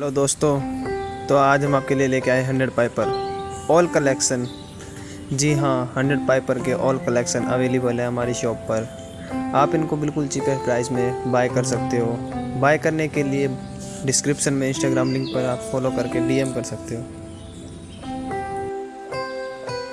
Hello दोस्तों तो आज हम आपके लिए लेके आए हंड्रेड पाइपर ऑल कलेक्शन। जी हाँ हंड्रेड पाइपर के ऑल कलेक्शन अवेलेबल है हमारी शॉप पर। आप इनको बिल्कुल चीपेस्ट प्राइस में बाय कर सकते हो। बाय करने के लिए डिस्क्रिप्शन में इंस्टाग्राम लिंक पर आप फॉलो करके डीएम कर सकते हो।